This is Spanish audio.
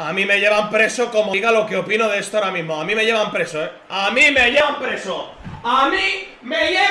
A mí me llevan preso como diga lo que opino de esto ahora mismo. A mí me llevan preso, ¿eh? A mí me llevan preso. A mí me llevan